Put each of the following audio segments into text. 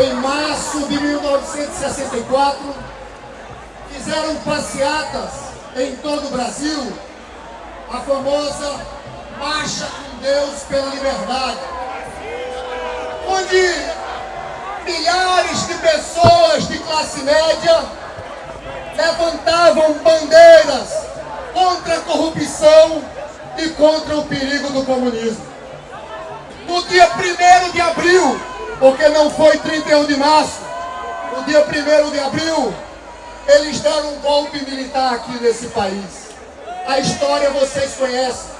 em março de 1964, fizeram passeatas em todo o Brasil, a famosa Marcha com Deus pela Liberdade, onde milhares de pessoas de classe média levantavam bandeiras contra a corrupção e contra o perigo do comunismo. No dia 1 de abril, porque não foi 31 de março, no dia 1 de abril, eles deram um golpe militar aqui nesse país. A história vocês conhecem.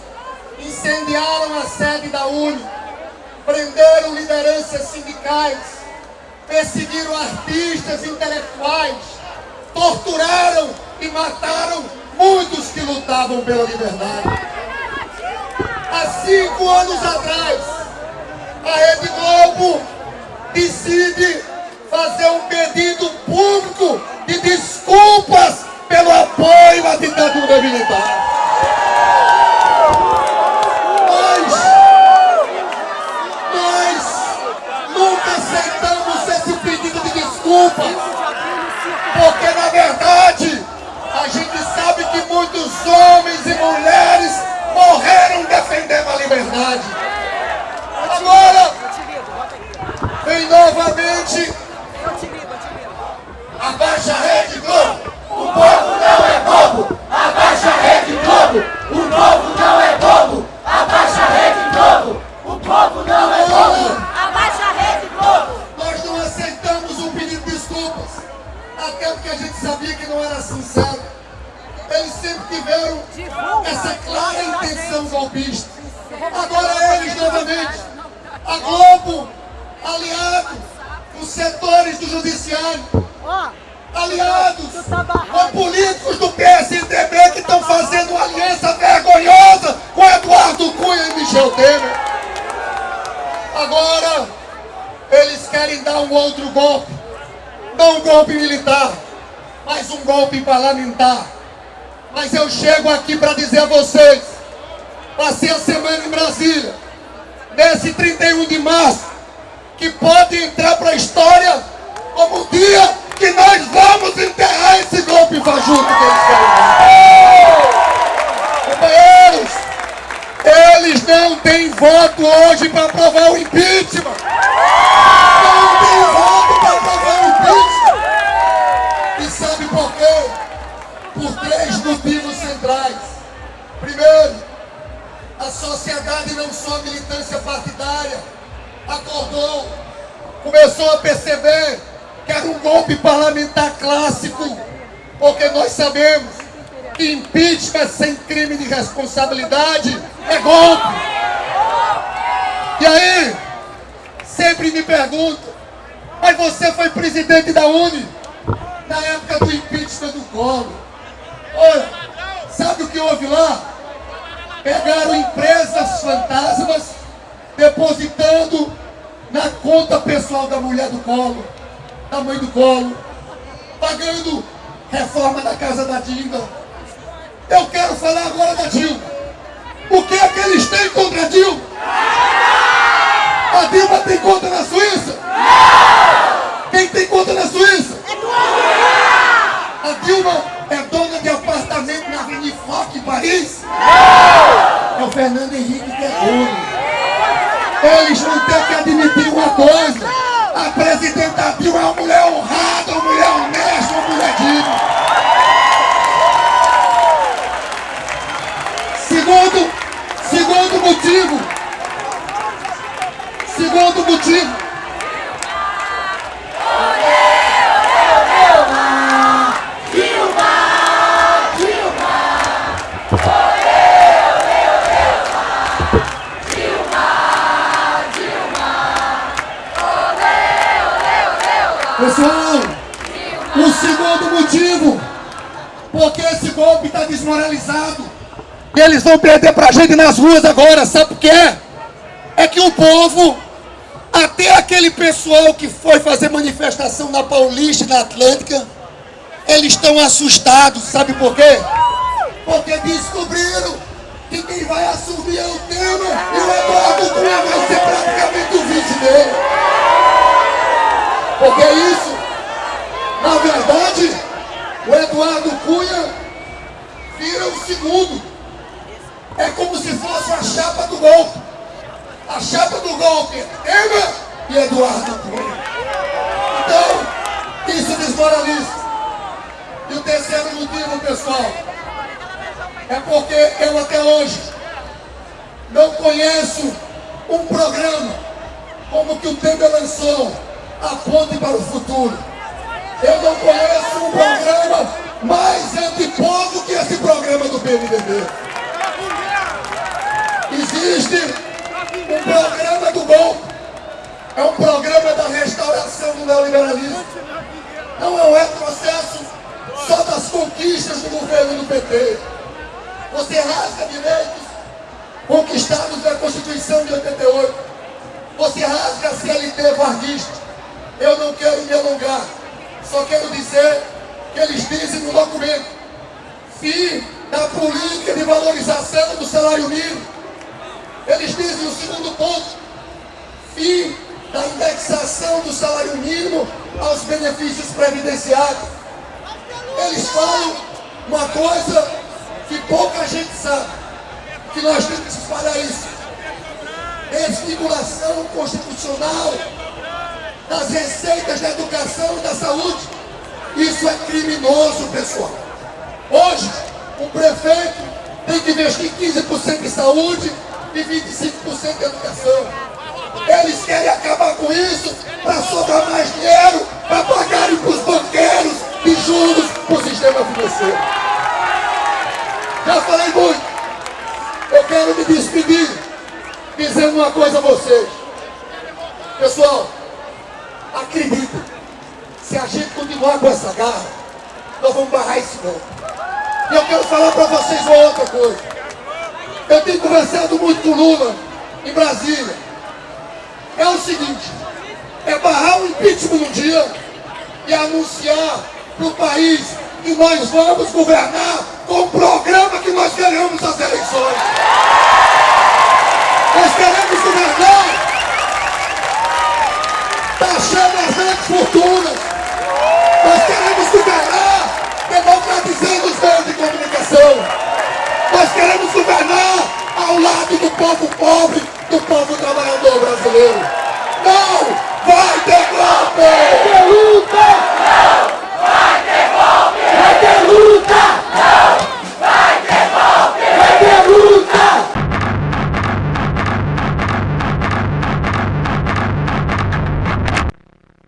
Incendiaram a sede da UNE, prenderam lideranças sindicais, perseguiram artistas intelectuais, torturaram e mataram muitos que lutavam pela liberdade. Há cinco anos atrás, Globo decide fazer um pedido público de desculpas pelo apoio à ditadura militar. Nós, nós nunca aceitamos esse pedido de desculpas, porque na verdade a gente sabe que muitos homens e mulheres morreram defendendo a liberdade. Agora, vem novamente Abaixa a Rede Globo, o povo não é bobo. Abaixa a Rede Globo, o povo não é bobo. Abaixa a Rede Globo, o povo não é bobo. Abaixa a Rede Globo. Nós não aceitamos o pedido de desculpas, até porque a gente sabia que não era sincero. Eles sempre tiveram essa clara intenção golpista. Agora eles novamente, a Globo, aliado os setores do judiciário, aliados com políticos do PSDB que estão fazendo uma aliança vergonhosa com Eduardo Cunha e Michel Temer. Agora, eles querem dar um outro golpe. Não um golpe militar, mas um golpe parlamentar. Mas eu chego aqui para dizer a vocês, passei a semana em Brasília, nesse 31 de março, que pode entrar para a história como o dia que nós vamos enterrar esse golpe fajuto que eles. Companheiros, eles não têm voto hoje para aprovar o impeachment. Não tem voto para aprovar o impeachment. E sabe por quê? Por três motivos centrais. Primeiro, a sociedade, não só militância partidária, acordou, começou a perceber que era um golpe parlamentar clássico, porque nós sabemos que impeachment sem crime de responsabilidade é golpe. E aí, sempre me perguntam, mas você foi presidente da UNE na época do impeachment do Collor. Olha, sabe o que houve lá? Pegaram empresas fantasmas depositando na conta pessoal da mulher do Collor, da mãe do Collor, pagando reforma da casa da Dilma. Eu quero falar agora da Dilma. O que é que eles têm contra a Dilma? A Dilma tem conta na Suíça? Quem tem conta na Suíça? A Dilma é dona de apartamento na Avenida Foch, em Paris? É o Fernando Henrique. Eles vão ter que admitir uma coisa. A presidenta Dilma é uma mulher honrada, uma mulher honesta, uma mulher digna. Segundo, segundo motivo. Segundo motivo. Pessoal, o segundo motivo, porque esse golpe está desmoralizado. Eles vão perder pra gente nas ruas agora, sabe por quê? É que o povo, até aquele pessoal que foi fazer manifestação na Paulista e na Atlântica, eles estão assustados, sabe por quê? Porque descobriram que quem vai assumir é o Temer e o Eduardo Cunha vai ser praticamente o vice dele. Porque é isso, na verdade, o Eduardo Cunha vira o segundo. É como se fosse a chapa do golpe. A chapa do golpe Temer e Eduardo Cunha. Então, isso desmoraliza. E o terceiro motivo, pessoal, é porque eu até hoje não conheço um programa como que o Temer lançou, a ponte para o futuro. Eu não conheço um programa mais antipovo que esse programa do PMDB. Existe um programa do golpe. É um programa da restauração do neoliberalismo. Não é um retrocesso só das conquistas do governo do PT. Você rasga direitos conquistados na Constituição de 88. Você rasga a CLT varguista. Eu não quero me alongar. Só quero dizer que eles dizem no documento fim da política de valorização do salário mínimo. Eles dizem o segundo ponto, fim da indexação do salário mínimo aos benefícios previdenciários. Eles falam uma coisa que pouca gente sabe, que nós temos que espalhar isso. Desfiguração constitucional das receitas da educação e da saúde. Isso é criminoso, pessoal. Hoje, o prefeito tem que investir 15% em saúde e 25% em educação. Eles querem acabar com isso para sobrar mais dinheiro, para pagarem para os banqueiros e juros para o sistema financeiro. Já falei muito. Eu quero me despedir dizendo uma coisa a vocês. Pessoal, acreditem, se a gente continuar com essa garra, nós vamos barrar esse golpe. E eu quero falar para vocês uma outra coisa. Eu tenho conversado muito com Lula em Brasília. É o seguinte, é barrar o impeachment um dia e anunciar para o país que nós vamos governar com o programa que nós ganhamos as eleições. Nós queremos governar está as grandes fortunas. Nós queremos governar democratizando os meios de comunicação. Nós queremos governar ao lado do povo pobre, do povo trabalhador brasileiro. Não vai ter golpe!